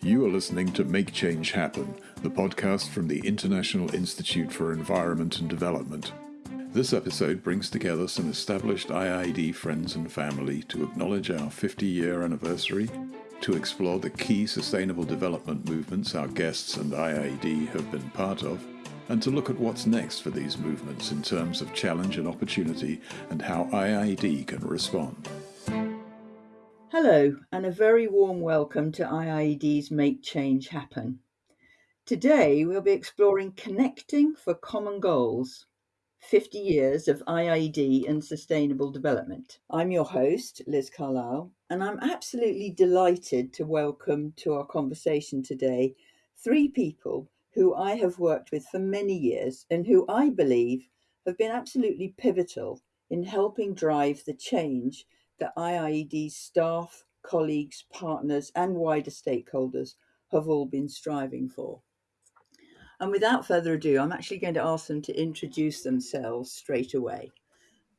You are listening to Make Change Happen, the podcast from the International Institute for Environment and Development. This episode brings together some established IIED friends and family to acknowledge our 50 year anniversary, to explore the key sustainable development movements our guests and IIED have been part of, and to look at what's next for these movements in terms of challenge and opportunity and how IIED can respond. Hello, and a very warm welcome to IIED's Make Change Happen. Today, we'll be exploring Connecting for Common Goals 50 Years of IIED and Sustainable Development. I'm your host, Liz Carlile, and I'm absolutely delighted to welcome to our conversation today three people who I have worked with for many years and who I believe have been absolutely pivotal in helping drive the change that IIED's staff, colleagues, partners, and wider stakeholders have all been striving for. And without further ado, I'm actually going to ask them to introduce themselves straight away.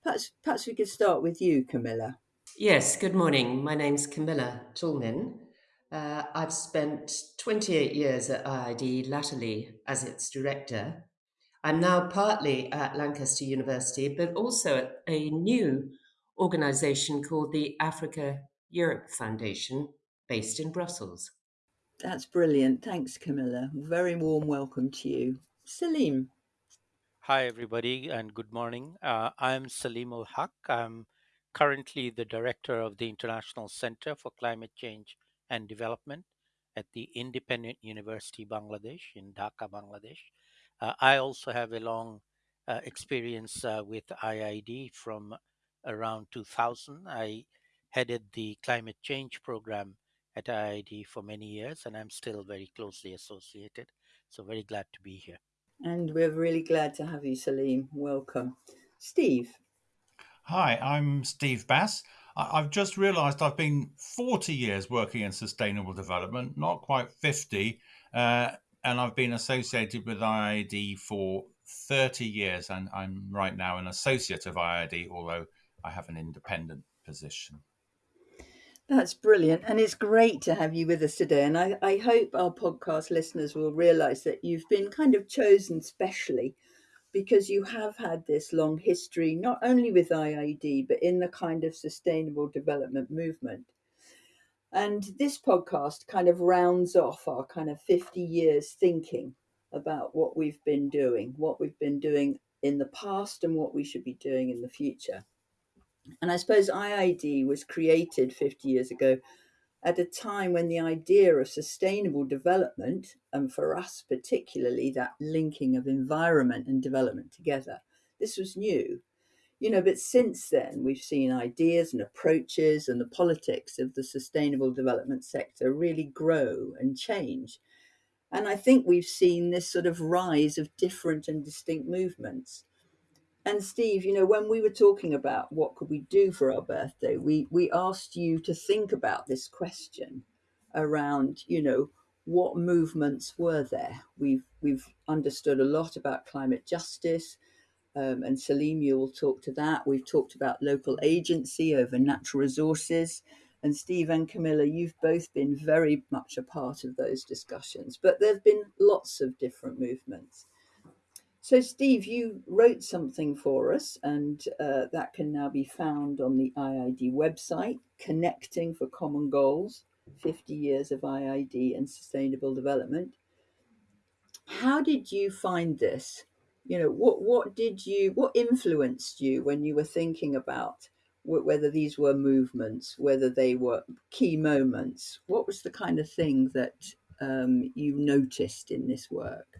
Perhaps, perhaps we could start with you, Camilla. Yes, good morning. My name's Camilla Toulmin. Uh, I've spent 28 years at IIED, latterly as its director. I'm now partly at Lancaster University, but also at a new organization called the Africa Europe Foundation, based in Brussels. That's brilliant. Thanks, Camilla. Very warm welcome to you. Salim. Hi, everybody, and good morning. Uh, I'm Salim ul Haq. I'm currently the director of the International Center for Climate Change and Development at the Independent University Bangladesh in Dhaka, Bangladesh. Uh, I also have a long uh, experience uh, with IIED from around 2000. I headed the climate change program at IIED for many years, and I'm still very closely associated. So, very glad to be here. And we're really glad to have you, Salim. Welcome. Steve. Hi, I'm Steve Bass. I've just realised I've been 40 years working in sustainable development, not quite 50, uh, and I've been associated with IIED for 30 years, and I'm right now an associate of IIED, although I have an independent position. That's brilliant. And it's great to have you with us today. And I, I hope our podcast listeners will realize that you've been kind of chosen specially because you have had this long history, not only with IIED, but in the kind of sustainable development movement. And this podcast kind of rounds off our kind of 50 years thinking about what we've been doing, what we've been doing in the past, and what we should be doing in the future. And I suppose IIED was created 50 years ago at a time when the idea of sustainable development, and for us particularly, that linking of environment and development together, this was new. You know, but since then, we've seen ideas and approaches and the politics of the sustainable development sector really grow and change. And I think we've seen this sort of rise of different and distinct movements. And Steve, you know, when we were talking about what could we do for our birthday, we we asked you to think about this question around, you know, what movements were there? We've we've understood a lot about climate justice, um, and Salim, you will talk to that. We've talked about local agency over natural resources, and Steve and Camilla, you've both been very much a part of those discussions. But there have been lots of different movements. So, Steve, you wrote something for us, and uh, that can now be found on the IIED website Connecting for Common Goals 50 Years of IIED and Sustainable Development. How did you find this? You know, what, what did you, what influenced you when you were thinking about whether these were movements, whether they were key moments? What was the kind of thing that um, you noticed in this work?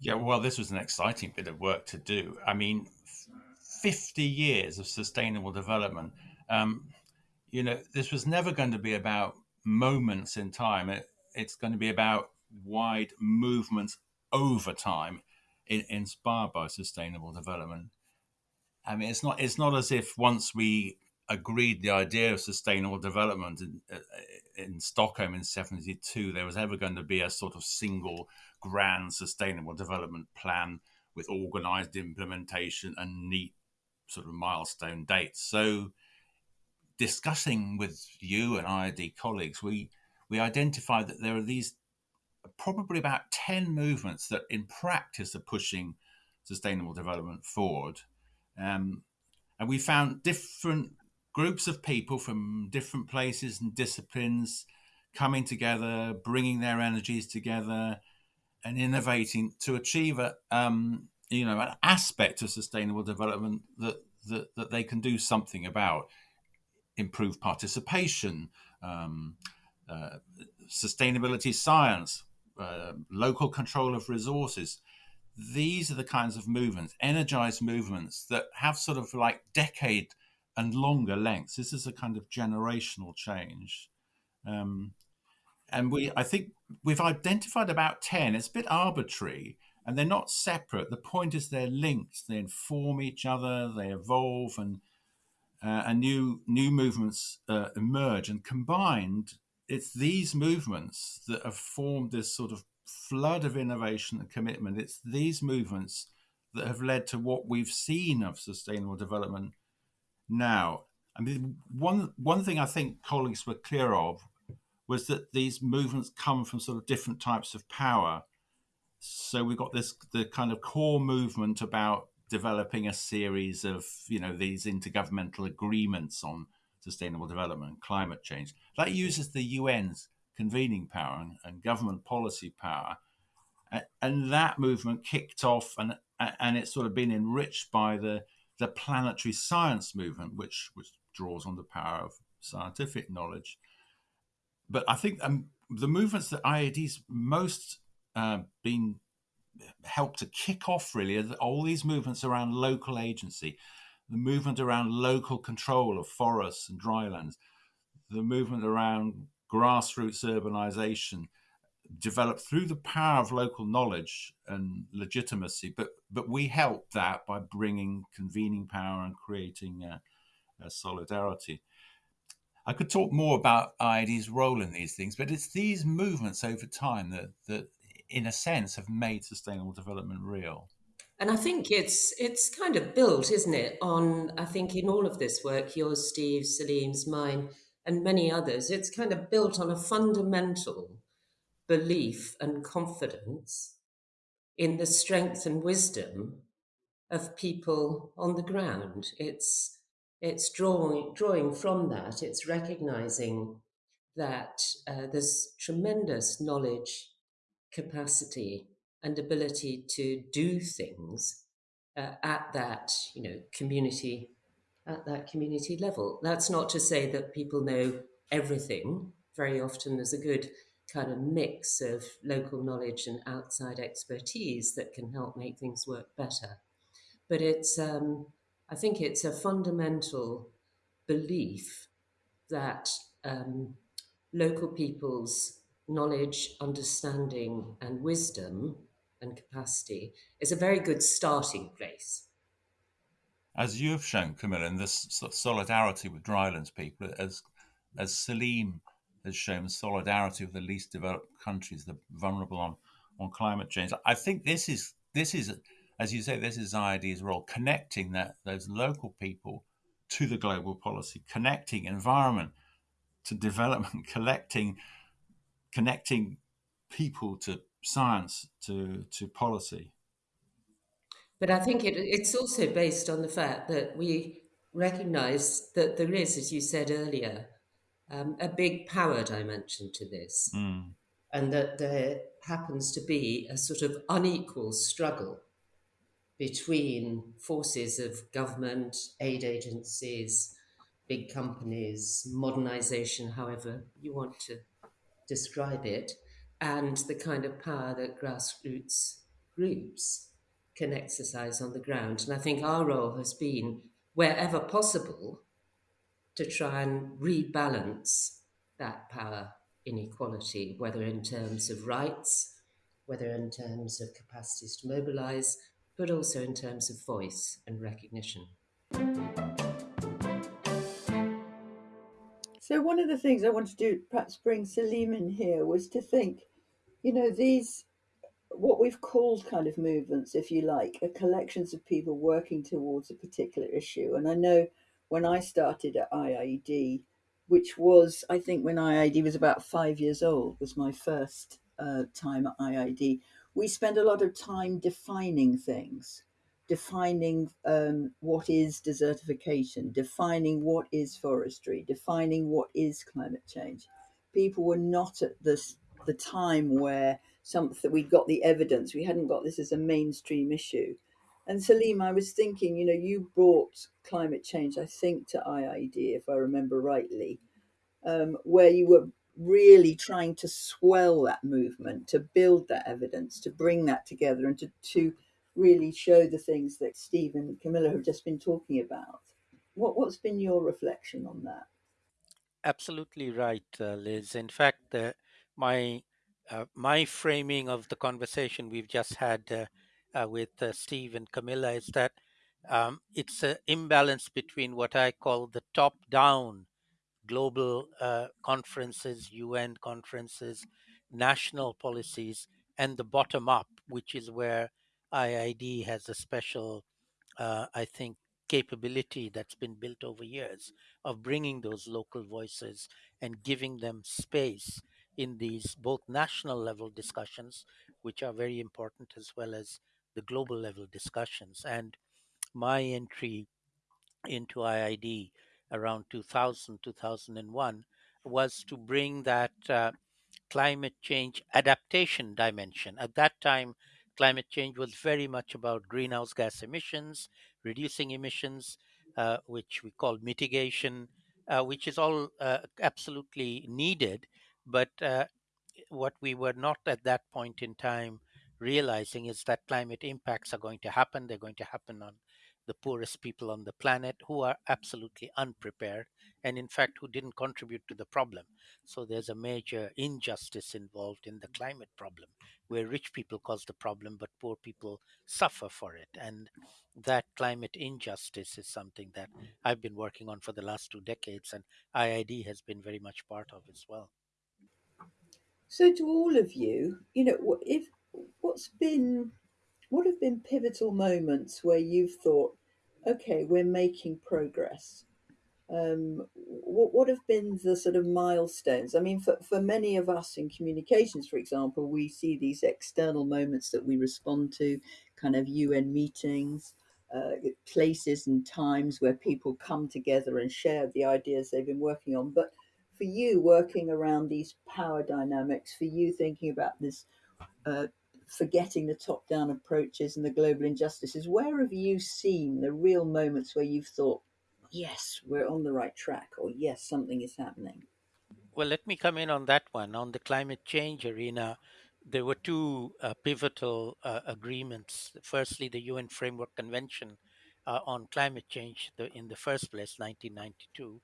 Yeah, well, this was an exciting bit of work to do. I mean, 50 years of sustainable development. Um, you know, this was never going to be about moments in time. It, it's going to be about wide movements over time, in, inspired by sustainable development. I mean, it's not it's not as if once we agreed the idea of sustainable development in, uh, in Stockholm in 72, there was ever going to be a sort of single grand sustainable development plan with organized implementation and neat sort of milestone dates. So, discussing with you and IIED colleagues, we we identified that there are these probably about 10 movements that in practice are pushing sustainable development forward. Um, and we found different groups of people from different places and disciplines coming together, bringing their energies together, and innovating to achieve a um, you know an aspect of sustainable development that, that that they can do something about, improve participation, um, uh, sustainability science, uh, local control of resources. These are the kinds of movements, energized movements that have sort of like decade and longer lengths. This is a kind of generational change. Um, and we, I think we've identified about 10. It's a bit arbitrary and they're not separate. The point is they're linked, they inform each other, they evolve, and, uh, and new, new movements uh, emerge. And combined, it's these movements that have formed this sort of flood of innovation and commitment. It's these movements that have led to what we've seen of sustainable development now. I mean, one one thing I think colleagues were clear of was that these movements come from sort of different types of power. So we've got this the kind of core movement about developing a series of you know these intergovernmental agreements on sustainable development and climate change. That uses the UN's convening power and, and government policy power. And that movement kicked off and and it's sort of been enriched by the the planetary science movement, which which draws on the power of scientific knowledge. But I think um, the movements that IIED's most uh, been helped to kick off really are all these movements around local agency, the movement around local control of forests and drylands, the movement around grassroots urbanization, developed through the power of local knowledge and legitimacy. But but we help that by bringing convening power and creating solidarity. I could talk more about IIED's role in these things, but it's these movements over time that that, in a sense, have made sustainable development real. And I think it's it's kind of built, isn't it, on I think in all of this work, yours, Steve, Salim's, mine, and many others, it's kind of built on a fundamental belief and confidence in the strength and wisdom of people on the ground. It's it's drawing drawing from that. It's recognizing that uh, there's tremendous knowledge, capacity, and ability to do things uh, at that you know community at that community level. That's not to say that people know everything. Very often there's a good kind of mix of local knowledge and outside expertise that can help make things work better. But it's, um, I think it's a fundamental belief that um, local people's knowledge, understanding, and wisdom and capacity is a very good starting place. As you have shown, Camilla, in this solidarity with drylands people, as as Salim has shown solidarity with the least developed countries, the vulnerable on, on climate change. I think this is this is as you say, this is IIED's role, connecting that those local people to the global policy, connecting environment to development, collecting connecting people to science to to policy. But I think it, it's also based on the fact that we recognize that there is, as you said earlier, um, a big power dimension to this, mm. and that there happens to be a sort of unequal struggle between forces of government, aid agencies, big companies, modernization, however you want to describe it, and the kind of power that grassroots groups can exercise on the ground. And I think our role has been, wherever possible, to try and rebalance that power inequality, whether in terms of rights, whether in terms of capacities to mobilize, but also in terms of voice and recognition. So, one of the things I wanted to do, perhaps bring Salim in here, was to think, you know, these what we've called kind of movements, if you like, are collections of people working towards a particular issue. And I know when I started at IIED, which was, I think, when IIED was about five years old, was my first uh, time at IIED. We spend a lot of time defining things, defining um, what is desertification, defining what is forestry, defining what is climate change. People were not at this the time where something that we got the evidence. We hadn't got this as a mainstream issue. And Salim, I was thinking, you know, you brought climate change, I think, to IIED, if I remember rightly, um, where you were really trying to swell that movement, to build that evidence, to bring that together, and to, to really show the things that Steve and Camilla have just been talking about. What, what's been your reflection on that? Absolutely right, uh, Liz. In fact, uh, my uh, my framing of the conversation we've just had uh, uh, with uh, Steve and Camilla is that um, it's an imbalance between what I call the top-down global uh, conferences, UN conferences, national policies, and the bottom-up, which is where IIED has a special, uh, I think, capability that's been built over years of bringing those local voices and giving them space in these both national level discussions, which are very important, as well as the global level discussions. And my entry into IIED around 2000, 2001 was to bring that uh, climate change adaptation dimension. At that time, climate change was very much about greenhouse gas emissions, reducing emissions, uh, which we call mitigation, uh, which is all uh, absolutely needed. But uh, what we were not at that point in time realizing is that climate impacts are going to happen. They're going to happen on the poorest people on the planet who are absolutely unprepared and, in fact, who didn't contribute to the problem. So there's a major injustice involved in the climate problem, where rich people cause the problem, but poor people suffer for it. And that climate injustice is something that I've been working on for the last two decades, and IIED has been very much part of as well. So, to all of you, you know, if what's been what have been pivotal moments where you've thought, okay, we're making progress? Um, what, what have been the sort of milestones? I mean, for, for many of us in communications, for example, we see these external moments that we respond to, kind of UN meetings, uh, places and times where people come together and share the ideas they've been working on. But for you, working around these power dynamics, for you thinking about this uh, forgetting the top down approaches and the global injustices, where have you seen the real moments where you've thought, yes, we're on the right track, or yes, something is happening? Well, let me come in on that one. On the climate change arena, there were two uh, pivotal uh, agreements. Firstly, the UN Framework Convention uh, on Climate Change the, in the first place, 1992.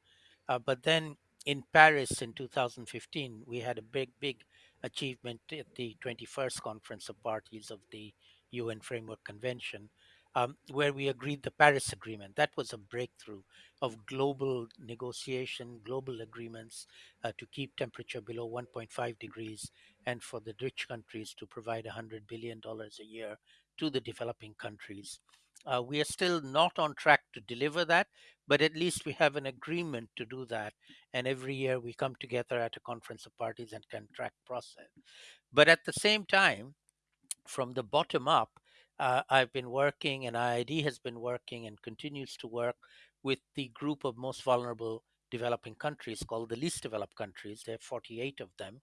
Uh, but then in Paris in 2015, we had a big, big achievement at the 21st Conference of Parties of the UN Framework Convention, um, where we agreed the Paris Agreement. That was a breakthrough of global negotiation, global agreements uh, to keep temperature below 1.5 degrees and for the rich countries to provide $100 billion a year to the developing countries. Uh, we are still not on track to deliver that, but at least we have an agreement to do that. And every year we come together at a conference of parties and can track process. But at the same time, from the bottom up, uh, I've been working and IIED has been working and continues to work with the group of most vulnerable developing countries called the least developed countries. There are 48 of them.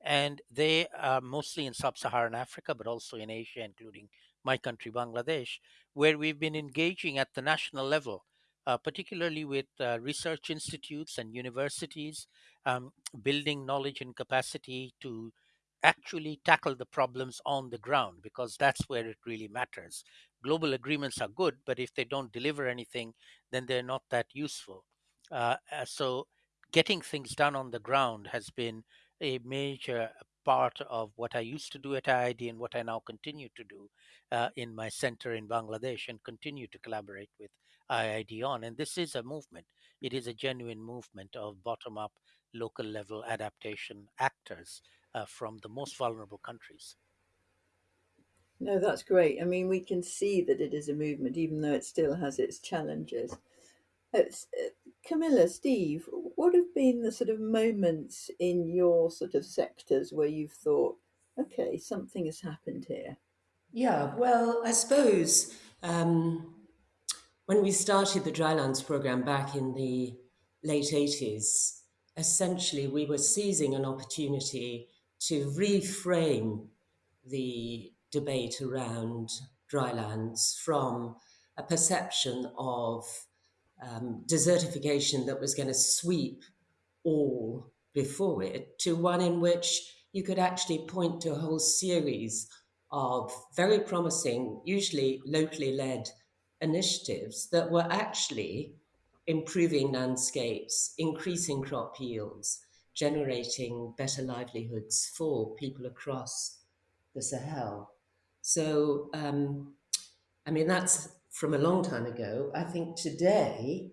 And they are mostly in sub Saharan Africa, but also in Asia, including my country, Bangladesh, where we've been engaging at the national level, uh, particularly with uh, research institutes and universities, um, building knowledge and capacity to actually tackle the problems on the ground, because that's where it really matters. Global agreements are good, but if they don't deliver anything, then they're not that useful. Uh, uh so, getting things done on the ground has been a major part of what I used to do at IIED and what I now continue to do uh, in my center in Bangladesh and continue to collaborate with IIED on. And this is a movement. It is a genuine movement of bottom up, local level adaptation actors uh, from the most vulnerable countries. No, that's great. I mean, we can see that it is a movement, even though it still has its challenges. It's, uh, Camilla, Steve, what have been the sort of moments in your sort of sectors where you've thought, okay, something has happened here? Yeah, well, I suppose um, when we started the Drylands program back in the late 80s, essentially we were seizing an opportunity to reframe the debate around drylands from a perception of um, desertification that was going to sweep all before it to one in which you could actually point to a whole series of very promising, usually locally led initiatives that were actually improving landscapes, increasing crop yields, generating better livelihoods for people across the Sahel. So, um, I mean, that's from a long time ago. I think today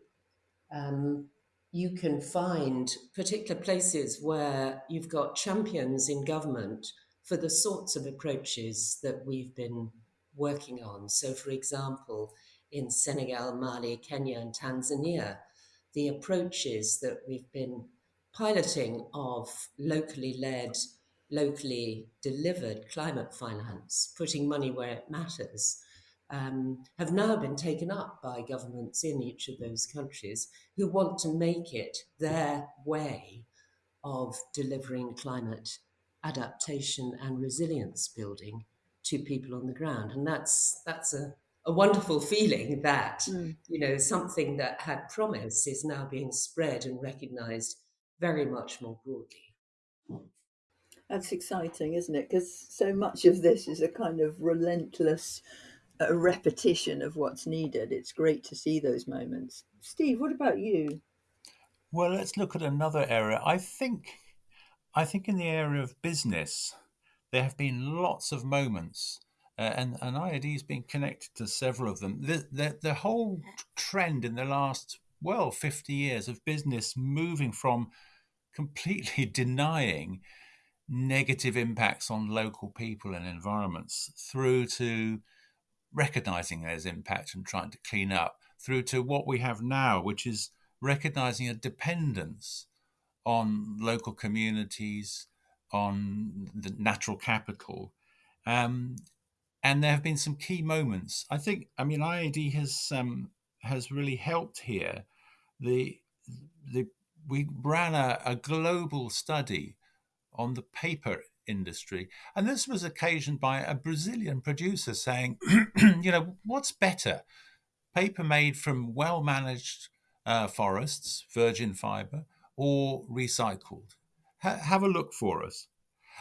um, you can find particular places where you've got champions in government for the sorts of approaches that we've been working on. So, for example, in Senegal, Mali, Kenya, and Tanzania, the approaches that we've been piloting of locally led, locally delivered climate finance, putting money where it matters, um, have now been taken up by governments in each of those countries who want to make it their way of delivering climate adaptation and resilience building to people on the ground. And that's that's a, a wonderful feeling that, mm. you know, something that had promise is now being spread and recognized very much more broadly. That's exciting, isn't it? Because so much of this is a kind of relentless uh, repetition of what's needed. It's great to see those moments. Steve, what about you? Well, let's look at another area. I think I think in the area of business, there have been lots of moments, uh, and, and has been connected to several of them. The, the, the whole trend in the last, well, 50 years of business moving from completely denying negative impacts on local people and environments through to recognizing those impacts and trying to clean up, through to what we have now, which is recognizing a dependence on local communities, on the natural capital. Um, and there have been some key moments. I think, I mean, IIED has um, has really helped here. The the we ran a, a global study on the paper industry, and this was occasioned by a Brazilian producer saying, you know, what's better, paper made from well managed uh, forests, virgin fiber, or recycled. Ha- have a look for us.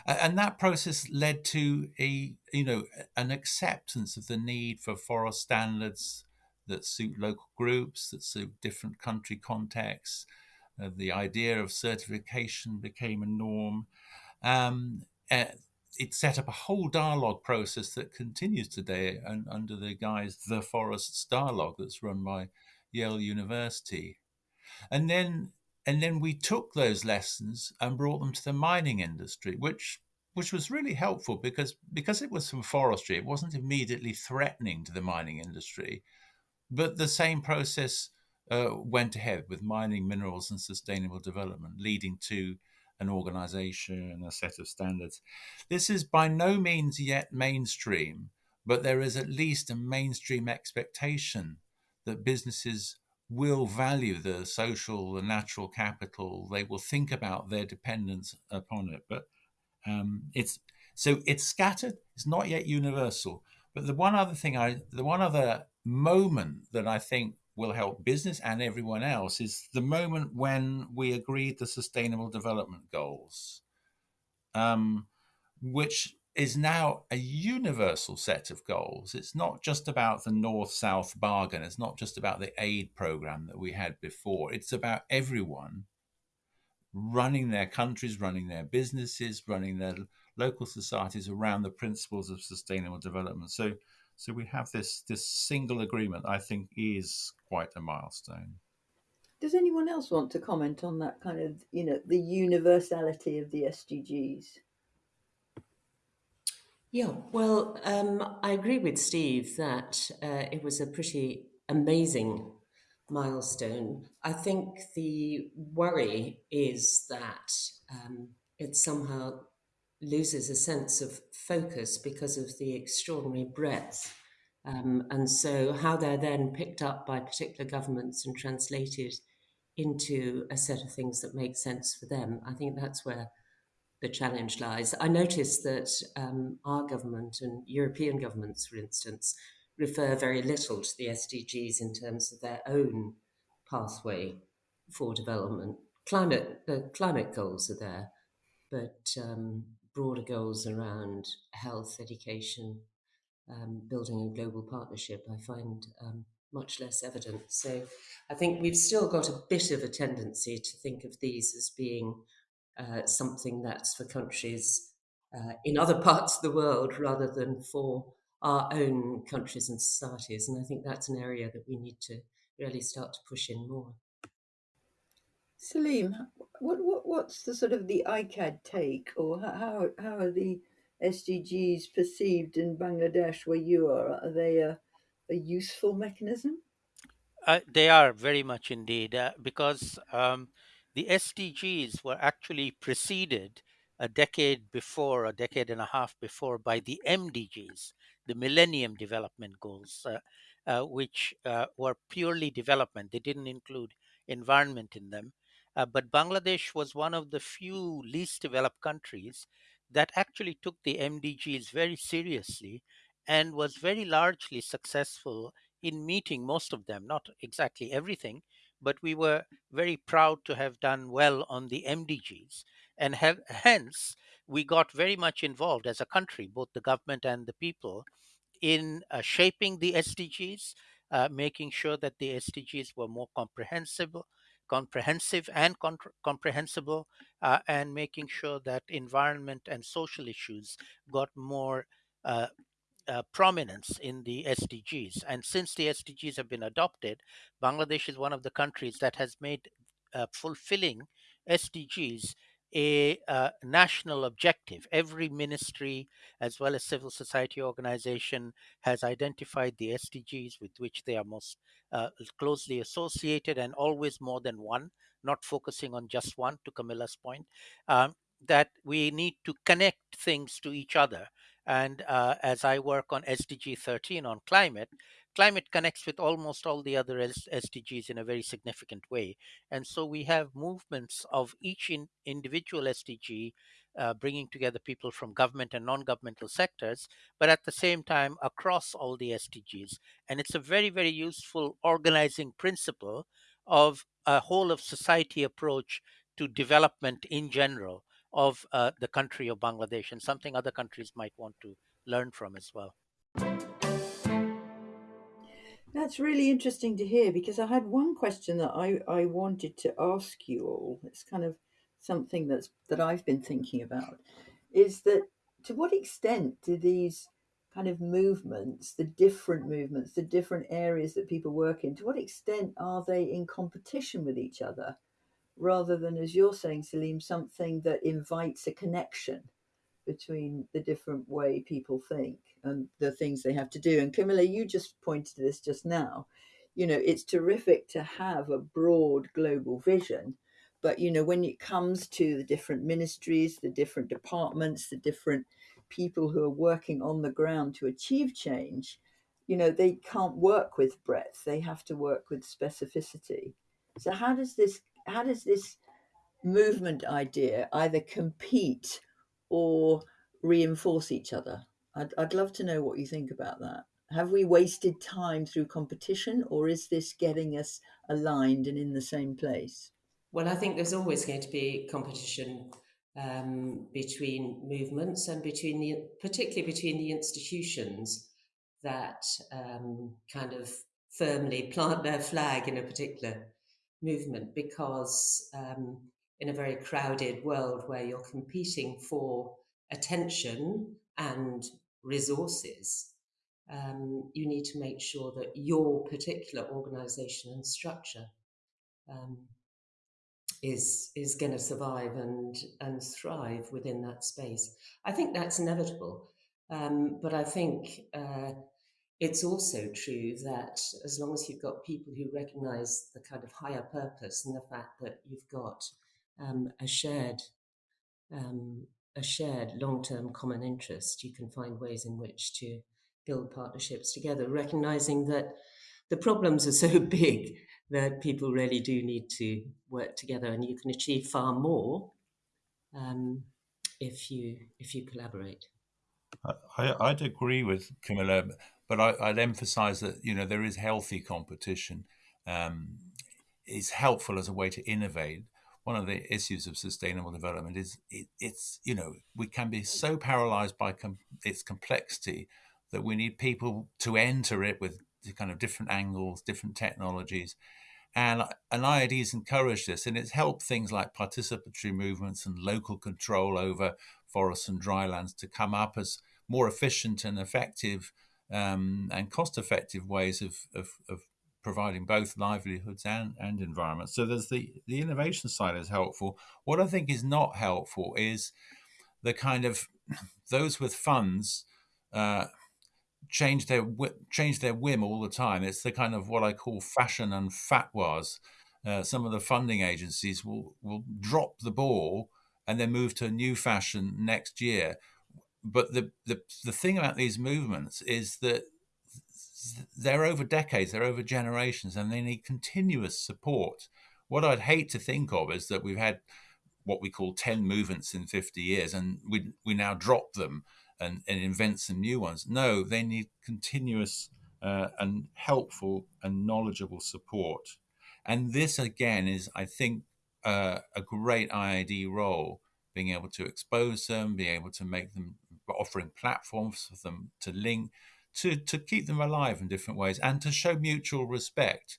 And that process led to a, you know, an acceptance of the need for forest standards that suit local groups, that suit different country contexts. Uh, the idea of certification became a norm. Um, uh, it set up a whole dialogue process that continues today and under the guise the forests dialogue that's run by yale university. And then and then we took those lessons and brought them to the mining industry, which which was really helpful because because it was from forestry, it wasn't immediately threatening to the mining industry, but the same process uh, went ahead with mining minerals and sustainable development, leading to an organization a set of standards. This is by no means yet mainstream, but there is at least a mainstream expectation that businesses will value the social, the natural capital. They will think about their dependence upon it. But um, it's so it's scattered. It's not yet universal. But the one other thing I, the one other moment that I think will help business and everyone else is the moment when we agreed the Sustainable Development Goals, um, which is now a universal set of goals. It's not just about the North South bargain, it's not just about the aid program that we had before. It's about everyone running their countries, running their businesses, running their local societies around the principles of sustainable development. So so we have this this single agreement I think is quite a milestone. Does anyone else want to comment on that kind of, you know, the universality of the SDGs? Yeah, well, um, I agree with Steve that uh, it was a pretty amazing milestone. I think the worry is that um, it somehow loses a sense of focus because of the extraordinary breadth. Um, and so, how they're then picked up by particular governments and translated into a set of things that make sense for them, I think that's where the challenge lies. I noticed that um, our government and European governments, for instance, refer very little to the SDGs in terms of their own pathway for development. Climate, the climate goals are there, but um, broader goals around health, education, um, building a global partnership, I find um, much less evident. So I think we've still got a bit of a tendency to think of these as being uh, something that's for countries uh, in other parts of the world rather than for our own countries and societies. And I think that's an area that we need to really start to push in more. Salim, what, what what's the sort of the ICCAD take, or how how are the SDGs perceived in Bangladesh where you are? Are they a, a useful mechanism? Uh, they are very much indeed, uh, because um, the SDGs were actually preceded a decade before, a decade and a half before, by the MDGs, the Millennium Development Goals, uh, uh which uh, were purely development. They didn't include environment in them. Uh, but Bangladesh was one of the few least developed countries that actually took the MDGs very seriously and was very largely successful in meeting most of them, not exactly everything, but we were very proud to have done well on the MDGs. And have, hence, we got very much involved as a country, both the government and the people, in uh, shaping the SDGs, uh, making sure that the SDGs were more comprehensible, comprehensive and comprehensible, uh, and making sure that environment and social issues got more uh, uh, prominence in the SDGs. And since the SDGs have been adopted, Bangladesh is one of the countries that has made uh, fulfilling SDGs a uh, national objective. Every ministry, as well as civil society organization, has identified the SDGs with which they are most uh, closely associated, and always more than one, not focusing on just one. To Camilla's point, um, that we need to connect things to each other and uh, as I work on SDG 13 on climate, climate connects with almost all the other SDGs in a very significant way. And so we have movements of each in individual SDG uh, bringing together people from government and non-governmental sectors, but at the same time across all the SDGs. And it's a very, very useful organizing principle of a whole of society approach to development in general of uh, the country of Bangladesh and something other countries might want to learn from as well. That's really interesting to hear because I had one question that I, I wanted to ask you all. It's kind of something that's that I've been thinking about is that to what extent do these kind of movements, the different movements, the different areas that people work in, to what extent are they in competition with each other? rather than, as you're saying, Salim, something that invites a connection between the different way people think and the things they have to do. And Camilla, you just pointed to this just now. You know, it's terrific to have a broad global vision, but you know, when it comes to the different ministries, the different departments, the different people who are working on the ground to achieve change, you know, they can't work with breadth. They have to work with specificity. So how does this how does this movement idea either compete or reinforce each other? I'd, I'd love to know what you think about that. Have we wasted time through competition, or is this getting us aligned and in the same place? Well, I think there's always going to be competition um, between movements and between the, particularly between the institutions that um, kind of firmly plant their flag in a particular movement because um, in a very crowded world where you're competing for attention and resources, um, you need to make sure that your particular organization and structure um, is is going to survive and and thrive within that space. I think that's inevitable, um, but I think uh, it's also true that as long as you've got people who recognize the kind of higher purpose and the fact that you've got um, a shared um, a shared long-term common interest, you can find ways in which to build partnerships together, recognizing that the problems are so big that people really do need to work together, and you can achieve far more um, if you if you collaborate. I, I'd agree with Camilla, but I, would emphasise that you know there is healthy competition. Um, is helpful as a way to innovate. One of the issues of sustainable development is it, it's you know we can be so paralysed by com- its complexity that we need people to enter it with kind of different angles, different technologies. And, and IIED's encouraged this, and it's helped things like participatory movements and local control over forests and drylands to come up as more efficient and effective um, and cost effective ways of, of, of, providing both livelihoods and, and environments. So there's the, the innovation side is helpful. What I think is not helpful is the kind of those with funds uh, change their change their whim all the time. It's the kind of what I call fashion and fatwas. Uh, some of the funding agencies will will drop the ball and then move to a new fashion next year. But the the the thing about these movements is that they're over decades, they're over generations, and they need continuous support. What I'd hate to think of is that we've had what we call 10 movements in 50 years and we, we now drop them and, and invent some new ones. No, they need continuous uh, and helpful and knowledgeable support. And this, again, is, I think, uh, a great IIED role, being able to expose them, being able to make them, offering platforms for them to link, to, to keep them alive in different ways, and to show mutual respect.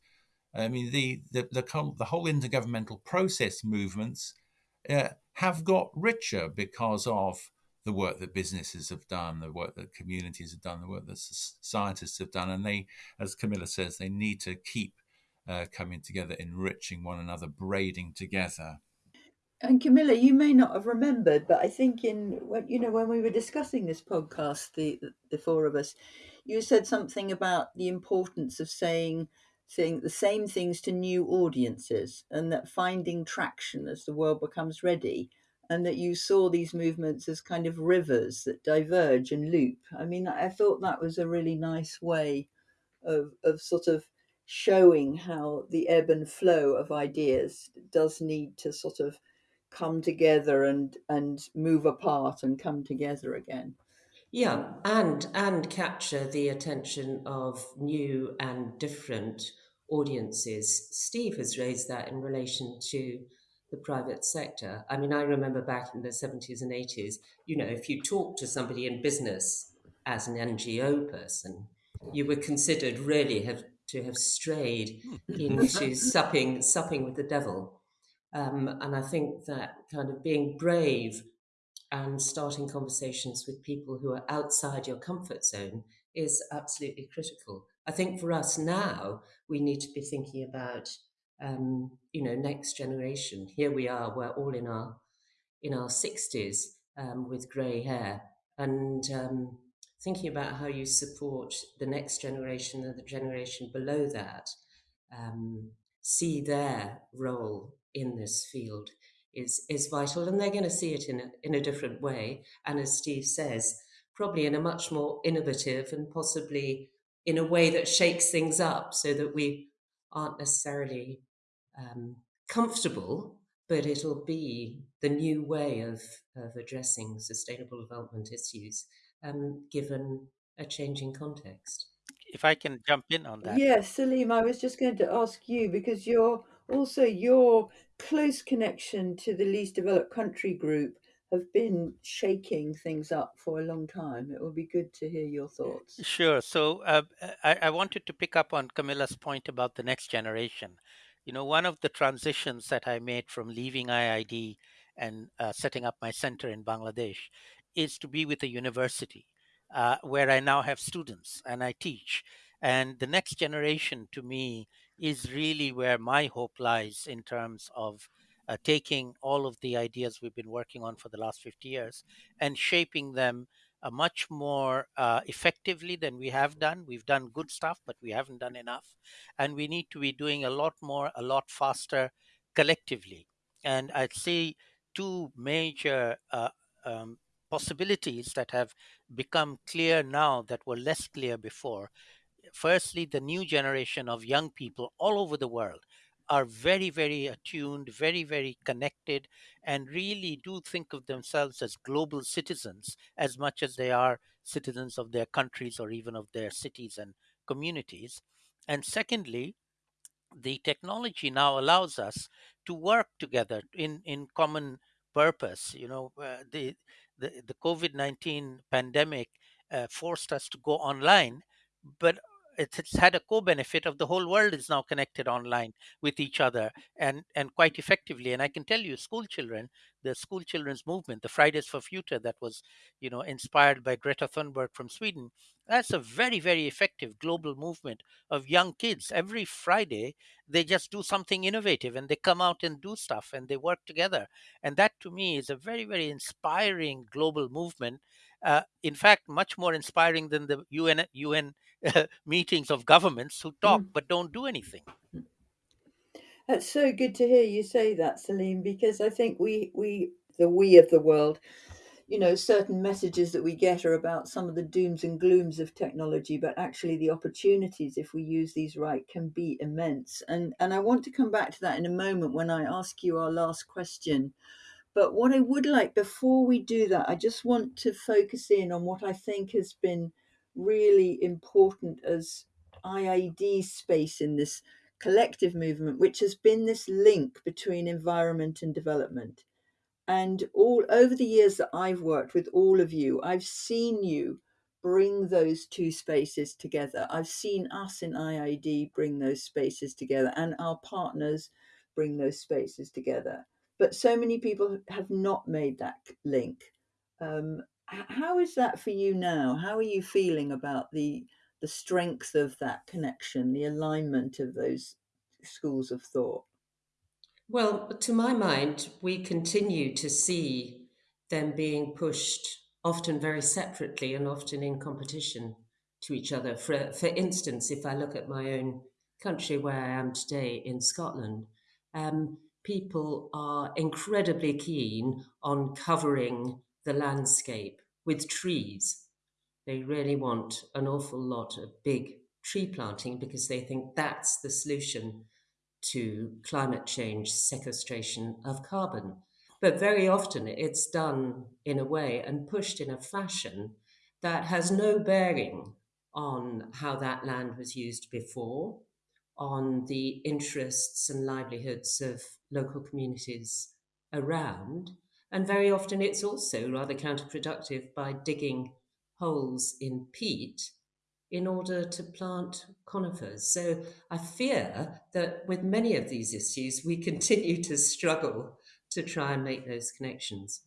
I mean, the, the, the, the whole intergovernmental process movements uh, have got richer because of the work that businesses have done, the work that communities have done, the work that scientists have done. And they, as Camilla says, they need to keep uh, coming together, enriching one another, braiding together. And Camilla, you may not have remembered, but I think in you know when we were discussing this podcast, the the four of us, you said something about the importance of saying saying the same things to new audiences, and that finding traction as the world becomes ready and that you saw these movements as kind of rivers that diverge and loop. I mean, I thought that was a really nice way of, of sort of showing how the ebb and flow of ideas does need to sort of come together and and move apart and come together again yeah and and capture the attention of new and different audiences steve has raised that in relation to the private sector. I mean, I remember back in the 70s and 80s, you know, if you talk to somebody in business as an NGO person, you were considered really have to have strayed hmm. into supping supping with the devil. Um, and I think that kind of being brave and starting conversations with people who are outside your comfort zone is absolutely critical. I think for us now, we need to be thinking about um, you know, next generation. Here we are, we're all in our in our sixties um, with grey hair, and um, thinking about how you support the next generation and the generation below that, um, see their role in this field is is vital, and they're going to see it in a, in a different way. And as Steve says, probably in a much more innovative and possibly in a way that shakes things up, so that we aren't necessarily um, comfortable, but it'll be the new way of, of addressing sustainable development issues um, given a changing context. If I can jump in on that. Yes, Salim, I was just going to ask you because you're also your close connection to the least developed country group have been shaking things up for a long time. It would be good to hear your thoughts. Sure. So uh, I, I, wanted to pick up on Camilla's point about the next generation. You know, one of the transitions that I made from leaving IIED and uh, setting up my center in Bangladesh is to be with a university uh, where I now have students and I teach. And the next generation to me is really where my hope lies in terms of uh, taking all of the ideas we've been working on for the last 50 years and shaping them uh, much more uh, effectively than we have done. We've done good stuff, but we haven't done enough. And we need to be doing a lot more, a lot faster collectively. And I'd say two major uh, um, possibilities that have become clear now that were less clear before. Firstly, the new generation of young people all over the world are very, very attuned, very, very connected, and really do think of themselves as global citizens as much as they are citizens of their countries or even of their cities and communities. And secondly, the technology now allows us to work together in, in common purpose. You know, uh, the, the, the COVID 19 pandemic uh, forced us to go online, but it's had a co-benefit of the whole world is now connected online with each other and and quite effectively. And i can tell you school children the school children's movement the fridays for future that was you know inspired by greta thunberg from sweden that's a very very effective global movement of young kids. Every friday they just do something innovative and they come out and do stuff and they work together. And that to me is a very very inspiring global movement. Uh, in fact much more inspiring than the un un meetings of governments who talk mm. but don't do anything. That's so good to hear you say that, Salim, because I think we we the we of the world, you know, certain messages that we get are about some of the dooms and glooms of technology, but actually the opportunities, if we use these right, can be immense. And and I want to come back to that in a moment when I ask you our last question. But what I would like before we do that, I just want to focus in on what I think has been really important as IIED space in this collective movement, which has been this link between environment and development. And all over the years that I've worked with all of you, I've seen you bring those two spaces together. I've seen us in IIED bring those spaces together and our partners bring those spaces together. But so many people have not made that link. Um, how is that for you now? How are you feeling about the the strength of that connection, the alignment of those schools of thought? Well, to my mind, we continue to see them being pushed often very separately and often in competition to each other. For, for instance, if I look at my own country where I am today in Scotland, um, people are incredibly keen on covering the landscape with trees. They really want an awful lot of big tree planting because they think that's the solution to climate change sequestration of carbon. But very often it's done in a way and pushed in a fashion that has no bearing on how that land was used before, on the interests and livelihoods of local communities around, and very often it's also rather counterproductive by digging holes in peat in order to plant conifers. So I fear that with many of these issues, we continue to struggle to try and make those connections.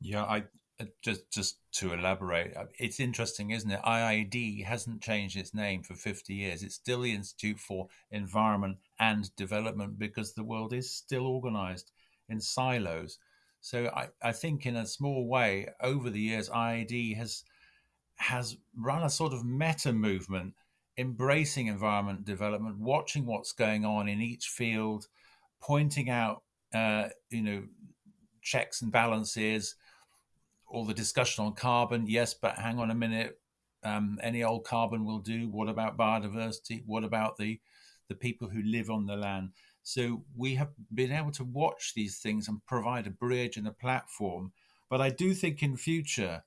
Yeah, I uh, just just to elaborate, uh, it's interesting, isn't it? IIED hasn't changed its name for 50 years. It's still the Institute for Environment and Development because the world is still organized in silos. So I, I think in a small way, over the years, IIED has has run a sort of meta movement, embracing environment development, watching what's going on in each field, pointing out, uh, you know, checks and balances, all the discussion on carbon. Yes, but hang on a minute. Um, any old carbon will do. What about biodiversity? What about the the people who live on the land? So we have been able to watch these things and provide a bridge and a platform. But I do think in future,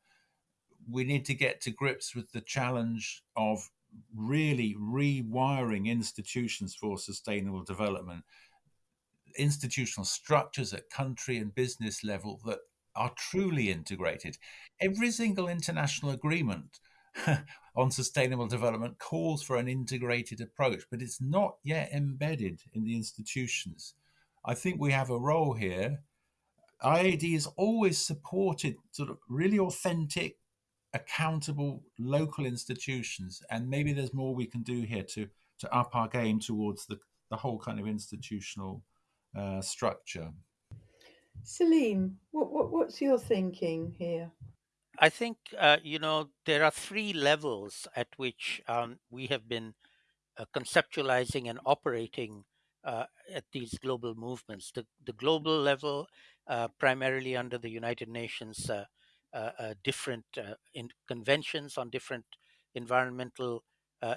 we need to get to grips with the challenge of really rewiring institutions for sustainable development, institutional structures at country and business level that are truly integrated. Every single international agreement on sustainable development calls for an integrated approach, but it's not yet embedded in the institutions. I think we have a role here. IIED has always supported sort of really authentic, accountable local institutions, and maybe there's more we can do here to to up our game towards the, the whole kind of institutional uh, structure. Salim, what, what what's your thinking here? I think, uh, you know, there are three levels at which um, we have been uh, conceptualizing and operating uh, at these global movements. The, the global level, uh, primarily under the United Nations, uh, uh, different conventions on different environmental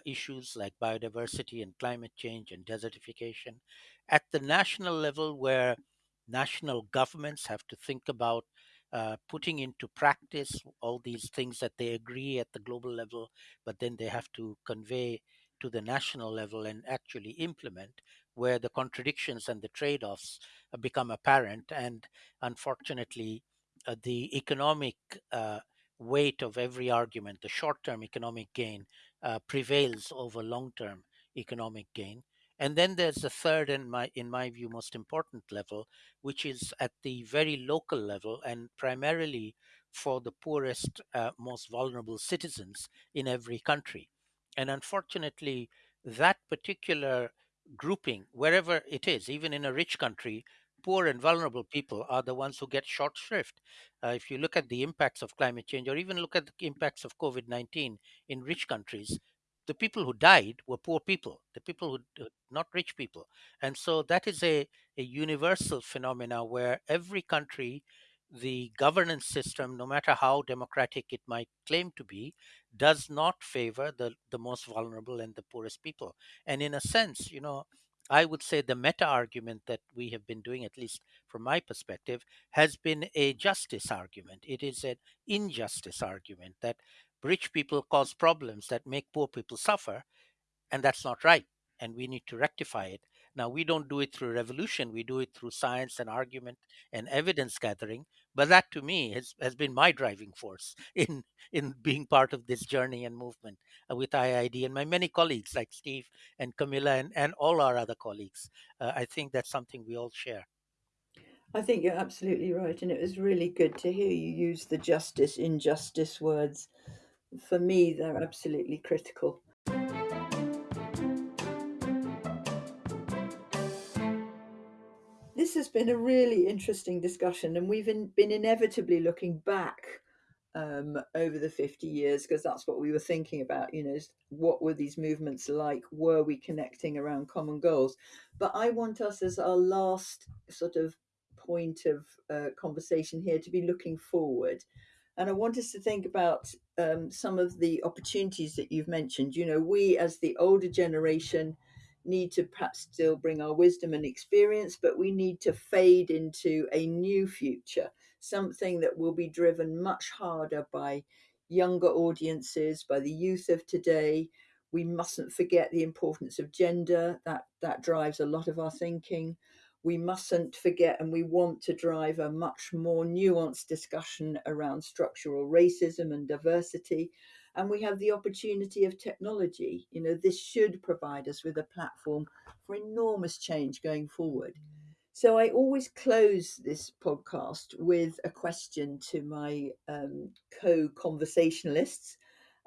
issues like biodiversity and climate change and desertification. At the national level, where national governments have to think about uh, putting into practice all these things that they agree at the global level, but then they have to convey to the national level and actually implement, where the contradictions and the trade offs uh, become apparent. And unfortunately, uh, the economic uh, weight of every argument, the short term economic gain, uh, prevails over long term economic gain. And then there's a third, and my, in my view, most important level, which is at the very local level and primarily for the poorest, uh, most vulnerable citizens in every country. And unfortunately, that particular grouping, wherever it is, even in a rich country, poor and vulnerable people are the ones who get short shrift. Uh, if you look at the impacts of climate change or even look at the impacts of COVID 19 in rich countries, the people who died were poor people, the people who, not rich people. And so that is a, a universal phenomena where every country the governance system, no matter how democratic it might claim to be, does not favor the, the most vulnerable and the poorest people. And in a sense, you know, I would say the meta argument that we have been doing, at least from my perspective, has been a justice argument. It is an injustice argument that rich people cause problems that make poor people suffer, and that's not right. And we need to rectify it. Now, we don't do it through revolution, we do it through science and argument and evidence gathering. But that to me has, has been my driving force in, in being part of this journey and movement uh, with IIED and my many colleagues like Steve and Camilla and, and all our other colleagues. Uh, I think that's something we all share. I think you're absolutely right. And it was really good to hear you use the justice, injustice words. For me, they're absolutely critical. This has been a really interesting discussion, and we've in, been inevitably looking back um, over the 50 years because that's what we were thinking about. You know, what were these movements like? Were we connecting around common goals? But I want us, as our last sort of point of uh, conversation here, to be looking forward. And I want us to think about um, some of the opportunities that you've mentioned. You know, we as the older generation, need to perhaps still bring our wisdom and experience, but we need to fade into a new future, something that will be driven much harder by younger audiences, by the youth of today. We mustn't forget the importance of gender, that, that drives a lot of our thinking. We mustn't forget, and we want to drive a much more nuanced discussion around structural racism and diversity and we have the opportunity of technology. You know, this should provide us with a platform for enormous change going forward. So I always close this podcast with a question to my um, co conversationalists,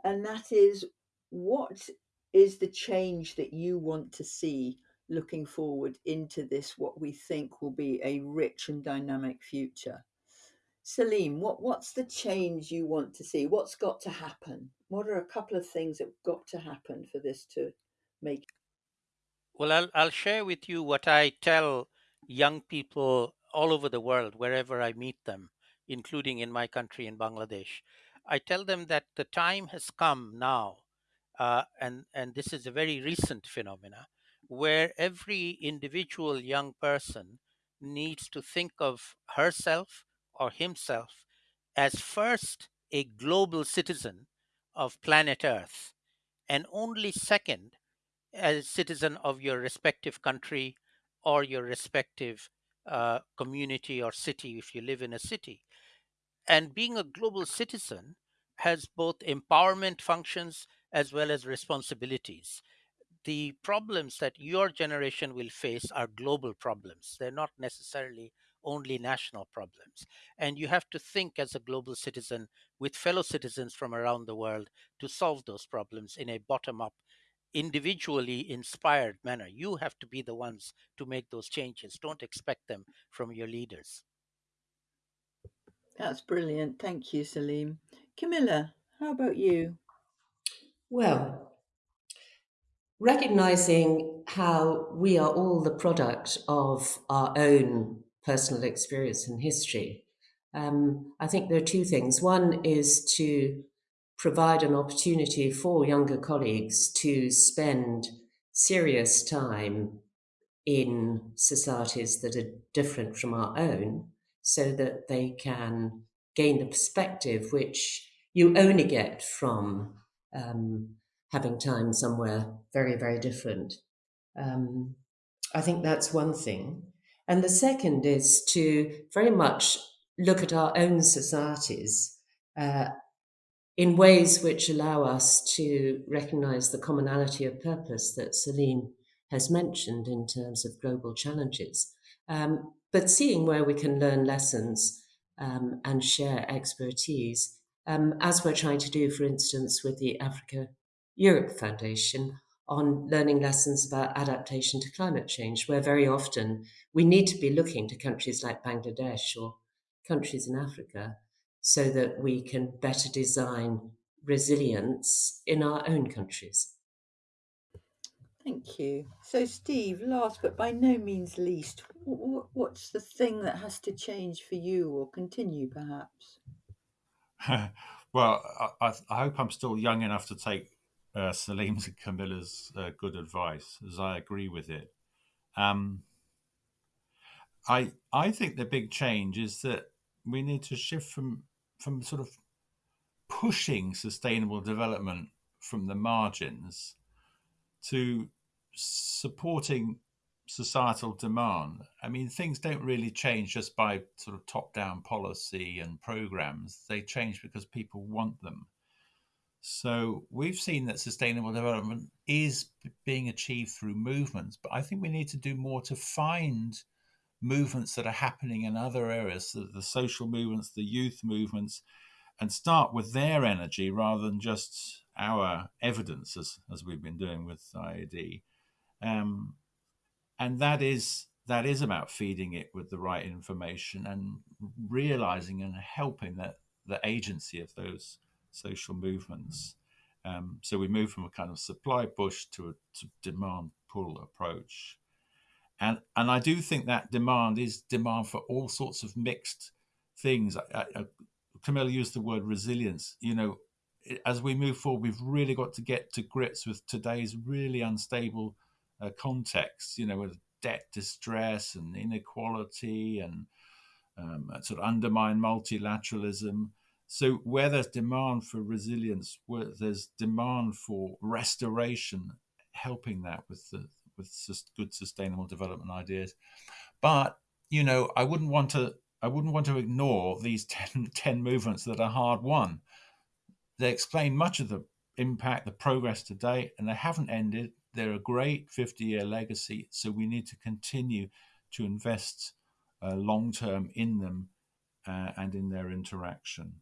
and that is what is the change that you want to see looking forward into this, what we think will be a rich and dynamic future? Salim, what, what's the change you want to see? What's got to happen? What are a couple of things that have got to happen for this to make? Well, I'll, I'll share with you what I tell young people all over the world, wherever I meet them, including in my country, in Bangladesh. I tell them that the time has come now, uh, and, and this is a very recent phenomena, where every individual young person needs to think of herself or himself as first a global citizen of planet Earth, and only second as a citizen of your respective country or your respective uh, community or city if you live in a city. And being a global citizen has both empowerment functions as well as responsibilities the problems that your generation will face are global problems. They're not necessarily only national problems. And you have to think as a global citizen with fellow citizens from around the world to solve those problems in a bottom up, individually inspired manner. You have to be the ones to make those changes. Don't expect them from your leaders. That's brilliant. Thank you, Salim. Camilla, how about you? Well, recognizing how we are all the product of our own personal experience and history, um, I think there are two things. One is to provide an opportunity for younger colleagues to spend serious time in societies that are different from our own so that they can gain the perspective which you only get from um, having time somewhere very, very different. Um, I think that's one thing. And the second is to very much look at our own societies uh, in ways which allow us to recognize the commonality of purpose that Salim has mentioned in terms of global challenges, um, but seeing where we can learn lessons um, and share expertise, um, as we're trying to do, for instance, with the Africa Europe Foundation on learning lessons about adaptation to climate change, where very often we need to be looking to countries like Bangladesh or countries in Africa so that we can better design resilience in our own countries. Thank you. So, Steve, last but by no means least, what's the thing that has to change for you or continue perhaps? well, I, I, hope I'm still young enough to take uh, Salim's and Camilla's uh, good advice, as I agree with it. Um, I I think the big change is that we need to shift from from sort of pushing sustainable development from the margins to supporting societal demand. I mean, things don't really change just by sort of top down policy and programs, they change because people want them. So we've seen that sustainable development is being achieved through movements, but I think we need to do more to find movements that are happening in other areas, the, the social movements, the youth movements, and start with their energy rather than just our evidence, as, as we've been doing with IIED. Um, and that is that is about feeding it with the right information and realizing and helping that the agency of those social movements. Um, so we move from a kind of supply push to a to demand pull approach. And, and I do think that demand is demand for all sorts of mixed things. I, I, Camilla used the word resilience. You know, as we move forward, we've really got to get to grips with today's really unstable uh, context, you know, with debt distress and inequality and um, sort of undermine multilateralism. So where there's demand for resilience, where there's demand for restoration, helping that with the with good sustainable development ideas. But you know, I wouldn't want to I wouldn't want to ignore these 10, 10 movements that are hard won. They explain much of the impact, the progress to date, and they haven't ended. They're a great 50 year legacy. So we need to continue to invest uh, long term in them uh, and in their interaction.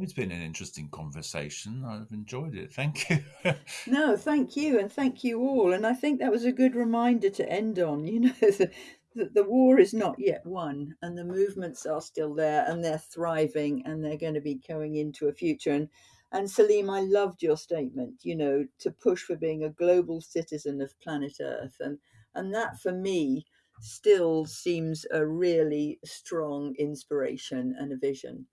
It's been an interesting conversation. I've enjoyed it. Thank you. no, thank you, and thank you all. And I think that was a good reminder to end on. You know, the, the, war is not yet won, and the movements are still there, and they're thriving, and they're going to be going into a future. And and Salim, I loved your statement. You know, to push for being a global citizen of planet Earth, and and that for me still seems a really strong inspiration and a vision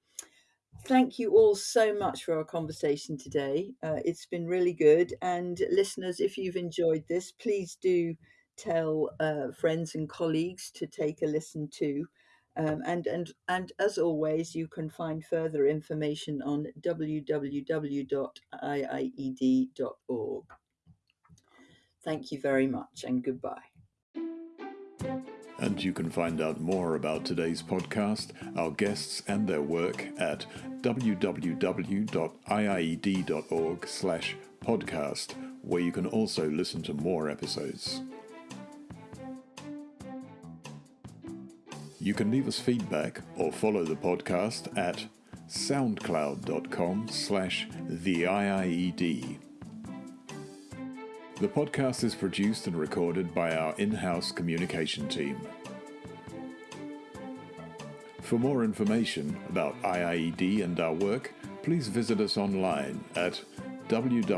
thank you all so much for our conversation today. Uh, it's been really good. And listeners, if you've enjoyed this, please do tell uh, friends and colleagues to take a listen to. Um, and and and as always, you can find further information on www.iied.org. Thank you very much, and goodbye. And you can find out more about today's podcast, our guests and their work at www.iied.org slash podcast, where you can also listen to more episodes. You can leave us feedback or follow the podcast at soundcloud.com slash the IIED. The podcast is produced and recorded by our in-house communication team. For more information about IIED and our work, please visit us online at www.iied.org.